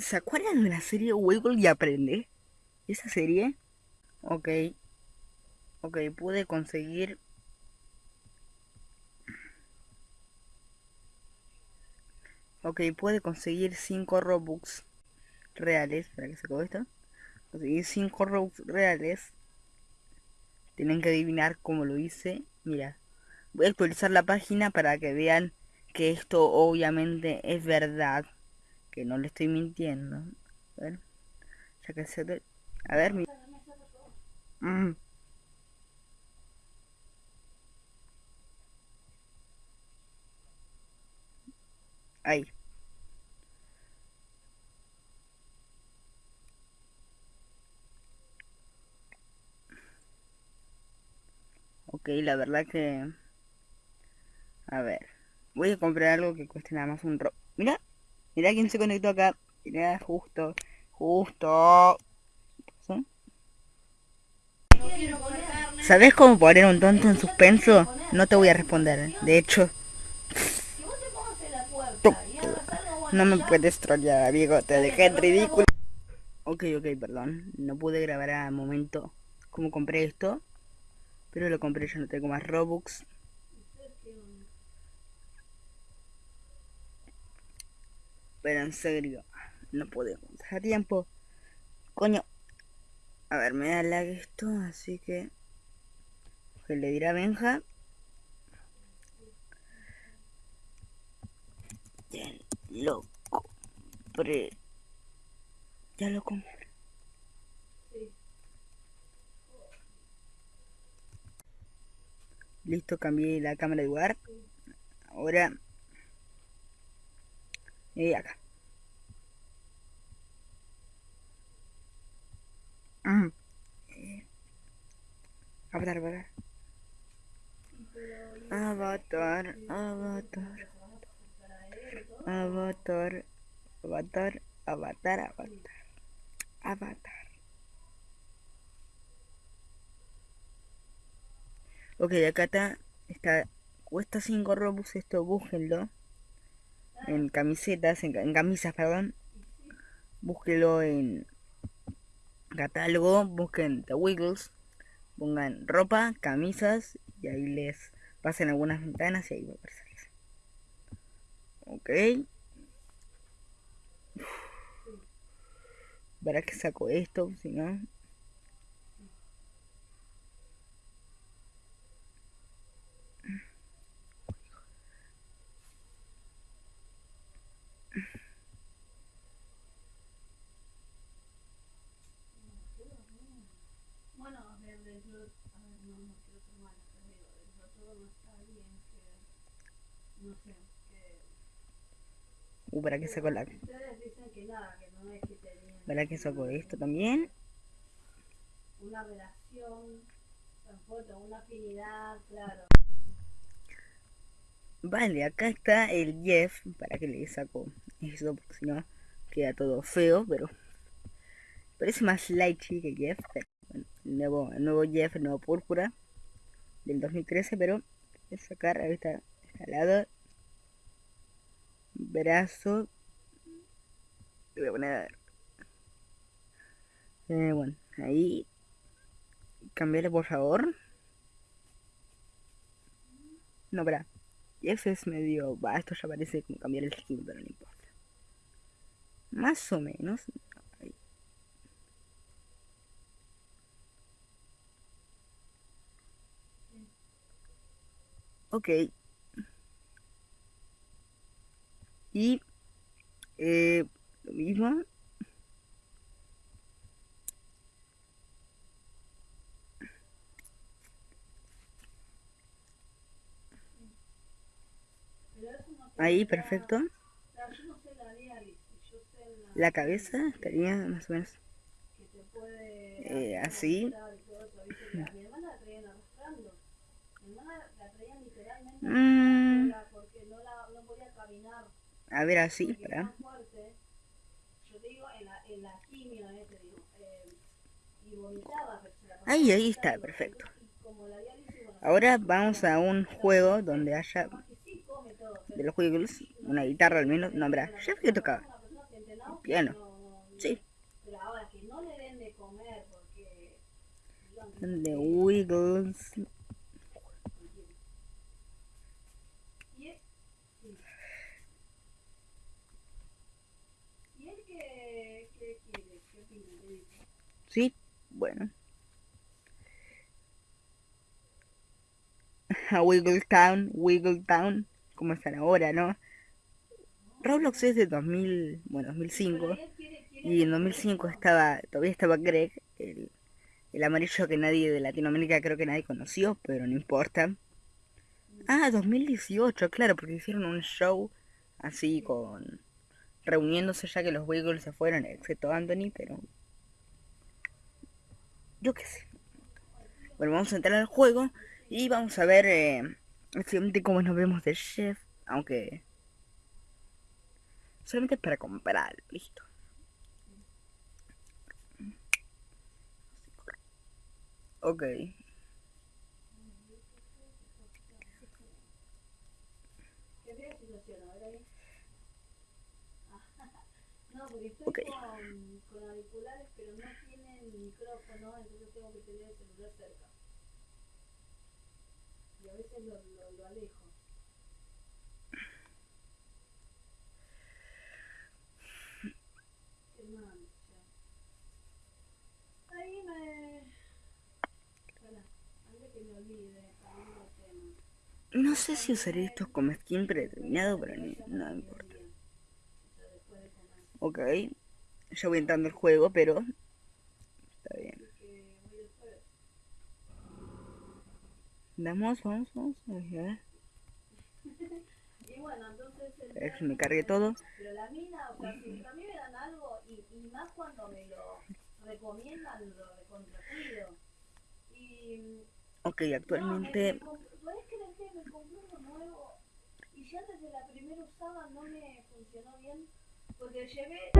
¿Se acuerdan de la serie Wiggle y Aprende? ¿Esa serie? Ok. Ok, pude conseguir... Ok, pude conseguir 5 Robux reales. Para que se esto. Conseguí 5 Robux reales. Tienen que adivinar cómo lo hice. Mira. Voy a actualizar la página para que vean que esto obviamente es verdad. Que no le estoy mintiendo. A ver. Ya que se... A ver, mi... Mm. Ahí. Ok, la verdad que... A ver. Voy a comprar algo que cueste nada más un ro... Mira. Mira quién se conectó acá. Mira, justo. Justo. ¿Sabes cómo poner un tonto en suspenso? No te voy a responder. De hecho... No me puedes trollar, amigo. Te dejé en ridículo. Ok, ok, perdón. No pude grabar a momento cómo compré esto. Pero lo compré, ya no tengo más Robux. Pero en serio, no podemos dejar tiempo. Coño. A ver, me da lag esto, así que... Que le dirá Benja. Ya lo compré. Ya lo compré. Listo, cambié la cámara de lugar. Ahora... Y acá. Mm. Avatar, avatar. Avatar, avatar. Avatar, avatar, avatar, avatar. Avatar. Ok, acá está, está cuesta 5 robux esto, búsquenlo. En camisetas, en, camisas, perdón. Búsquenlo en catálogo, busquen The Wiggles, pongan ropa, camisas y ahí les pasen algunas ventanas y ahí va a aparecer. Ok. ¿Para qué saco esto? Si no... no sé, que... Uh, ¿para qué saco la...? Que que que. ¿Para qué saco esto también? Una relación, una afinidad, claro. Vale, acá está el Jeff, para que le saco eso, porque si no queda todo feo, pero parece más lighty que Jeff. el, nuevo, el nuevo Jeff, el nuevo púrpura del 2013, pero voy a sacar, ahí está lado brazo. Voy a poner eh, bueno ahí. Cambiarle por favor. No y ese es medio va esto ya parece como cambiar el skin pero no importa. Más o menos. Ok, y eh, lo mismo. Ahí perfecto. La cabeza estaría más o menos eh, así. Mm. A ver, así, para. Ahí, ahí está, perfecto. Ahora vamos a un juego donde haya de los juegos una guitarra al menos. No, ya que tocaba. Piano. Sí. De Wiggles. Y él, sí. ¿Y él qué, qué quiere? ¿Qué opina? ¿Qué dice? Sí, bueno. A Wiggle Town, Wiggle Town, como están ahora, ¿no? Roblox es de 2000, bueno, 2005. Pero él quiere, quiere Y en hacer 2005 eso. estaba, todavía estaba Greg, el, el amarillo que nadie de Latinoamérica creo que nadie conoció, pero no importa. Ah, 2018, claro, porque hicieron un show así con... reuniéndose ya que los Wiggles se fueron, excepto Anthony, pero... Yo qué sé. Bueno, vamos a entrar al juego y vamos a ver eh, cómo nos vemos de chef, aunque... Solamente para comprar, listo. Ok. Qué fea situación, a ver ahí. Ah, No, porque estoy con, con auriculares, pero no tienen micrófono, entonces tengo que tener el celular cerca. Y a veces lo, lo, lo alejo. Qué mancha. Ahí me... Espera, antes que me olvide, cambiando de tema. No sé si usaré estos como skin predeterminado, pero ni- no importa. Ok. Ya voy entrando al juego, pero... Está bien. Vamos, vamos, vamos. A ver. Y bueno, entonces el A ver si me cargue todo. Pero la mina, o sea, si a mí me dan algo, y, y más cuando me lo recomiendan, lo recontracuido. Y. Ok, No, me, actualmente... ¿Podés creer que me compré uno nuevo? Y ya desde la primera usada no me funcionó bien. Porque llevé.